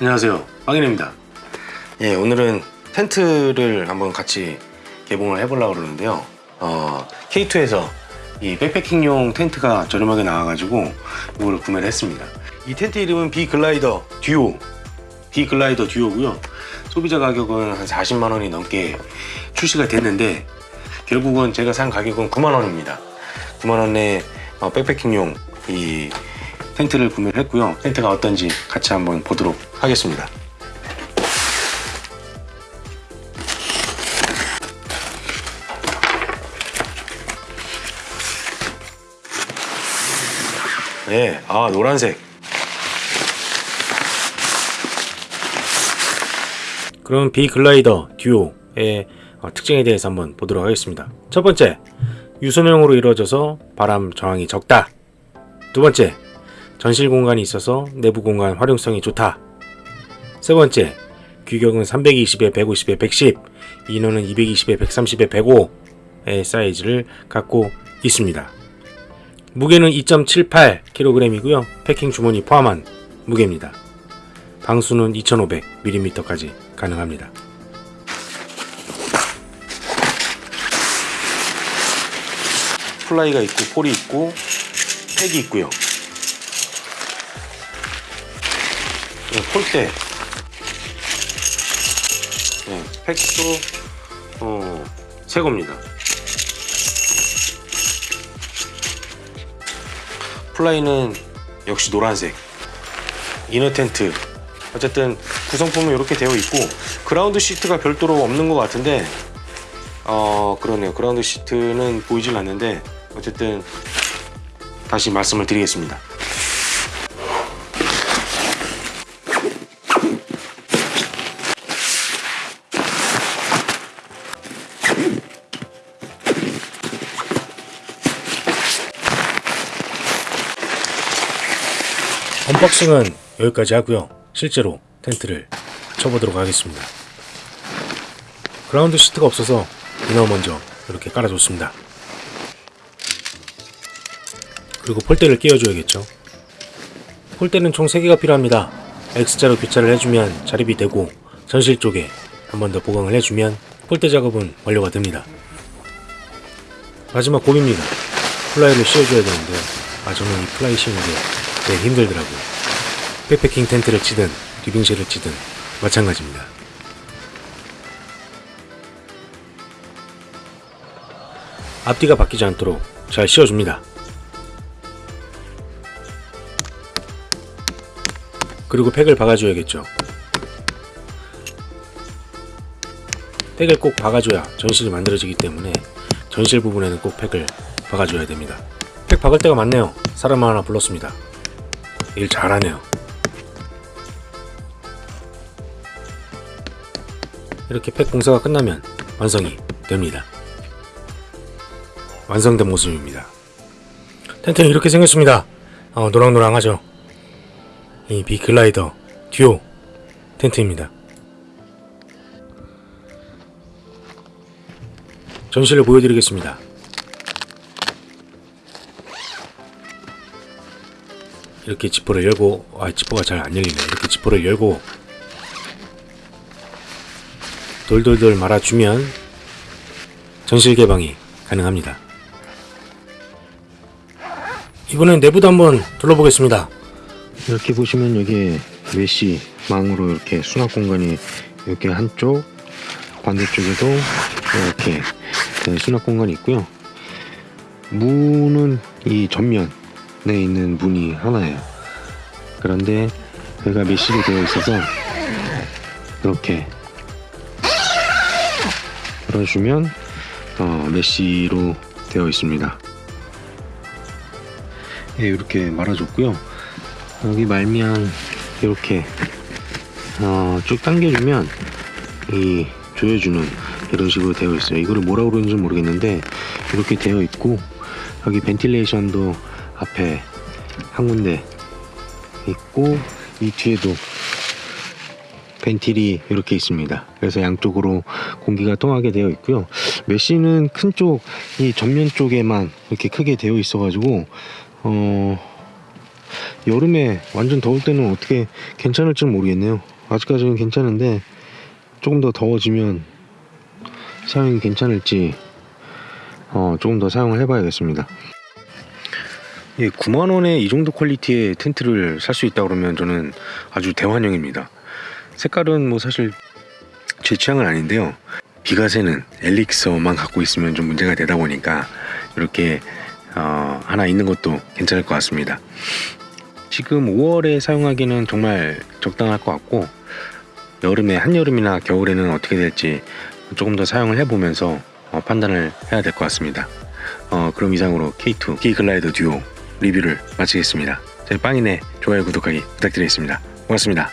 안녕하세요. 빵이입니다. 예 오늘은 텐트를 한번 같이 개봉을 해보려고 그러는데요. 어, K2에서 이 백패킹용 텐트가 저렴하게 나와가지고 이걸 구매를 했습니다. 이 텐트 이름은 비글라이더 듀오. 비글라이더 듀오고요. 소비자 가격은 한 40만원이 넘게 출시가 됐는데 결국은 제가 산 가격은 9만원입니다. 9만원에 어, 백패킹용 이 텐트를 구매를 했고요. 텐트가 어떤지 같이 한번 보도록 하겠습니다. 네, 아 노란색. 그럼 비글라이더 듀오의 어, 특징에 대해서 한번 보도록 하겠습니다. 첫 번째 유소명으로 이루어져서 바람 저항이 적다. 두 번째 전실 공간이 있어서 내부 공간 활용성이 좋다. 세 번째, 규격은 320에 150에 110, 인원은 220에 130에 105의 사이즈를 갖고 있습니다. 무게는 2.78kg이고요. 패킹 주머니 포함한 무게입니다. 방수는 2500mm까지 가능합니다. fly가 있고 pole이 있고 peg이 있고요. 네, 폴대 네, peg도 어, 새 겁니다. fly는 역시 노란색. inner 텐트. 어쨌든 구성품은 이렇게 되어 있고 ground sheet가 별도로 없는 것 같은데 어 그러네요. 그라운드 시트는 보이질 않는데 어쨌든 다시 말씀을 드리겠습니다 언박싱은 여기까지 하고요. 실제로 텐트를 쳐보도록 하겠습니다. ground sheet가 없어서 inner 먼저 이렇게 깔아줬습니다. 그리고 폴대를 끼워줘야겠죠. 폴대는 총 3개가 필요합니다. X자로 교차를 해주면 자립이 되고 전실 쪽에 한 번 더 보강을 해주면 폴대 작업은 완료가 됩니다. 마지막 고비입니다. fly를 씌워줘야 되는데 아 저는 이 fly 씌우는 게 되게 힘들더라고요. 백패킹 텐트를 치든 리빙쉘을 치든 마찬가지입니다. 앞뒤가 바뀌지 않도록 잘 씌워줍니다. 그리고 팩을 박아줘야겠죠. 팩을 꼭 박아줘야 전실이 만들어지기 때문에 전실 부분에는 꼭 팩을 박아줘야 됩니다. 팩 박을 때가 많네요. 사람 하나 불렀습니다 일 잘하네요. 이렇게 팩 공사가 끝나면 완성이 됩니다. 완성된 모습입니다. 텐트는 이렇게 생겼습니다. 어, 노랑노랑하죠? 이 비글라이더 듀오 텐트입니다. 전시를 보여드리겠습니다 이렇게 지퍼를 열고 아 지퍼가 잘 안 열리네. 이렇게 지퍼를 열고 돌돌돌 말아주면 전실 개방이 가능합니다. 이번엔 내부도 한번 둘러보겠습니다. 이렇게 보시면 여기에 메시 망으로 이렇게 수납 공간이 이렇게 한쪽 반대쪽에도 이렇게 네, 수납 공간이 있고요. 문은 이 전면 에 있는 문이 하나예요. 그런데 여기가 메시로 되어 있어서 이렇게 열어주면 어, 메시로 되어 있습니다. 예, 이렇게 말아줬고요. 여기 말미암 이렇게 어, 쭉 당겨주면 이 조여주는 이런 식으로 되어 있어요. 이거를 뭐라 그러는지 모르겠는데 이렇게 되어 있고 여기 벤틸레이션도 앞에 한 군데 있고 이 뒤에도 벤틸이 이렇게 있습니다 그래서 양쪽으로 공기가 통하게 되어 있고요 메시는 큰 쪽 이 전면 쪽에만 이렇게 크게 되어 있어 가지고 어 여름에 완전 더울 때는 어떻게 괜찮을지는 모르겠네요. 아직까지는 괜찮은데 조금 더 더워지면 사용이 괜찮을지 어, 조금 더 사용을 해봐야겠습니다. 예, 9만 원에 이 정도 퀄리티의 텐트를 살 수 있다 그러면 저는 아주 대환영입니다. 색깔은 뭐 사실 제 취향은 아닌데요. 비가 새는 엘릭서만 갖고 있으면 좀 문제가 되다 보니까 이렇게 어, 하나 있는 것도 괜찮을 것 같습니다. 지금 5월에 사용하기는 정말 적당할 것 같고 여름에 한여름이나 겨울에는 어떻게 될지 조금 더 사용을 해보면서 어, 판단을 해야 될 것 같습니다. 어, 그럼 이상으로 K2 K글라이더 듀오 리뷰를 마치겠습니다. 저희 빵이네 좋아요 구독하기 부탁드리겠습니다. 고맙습니다.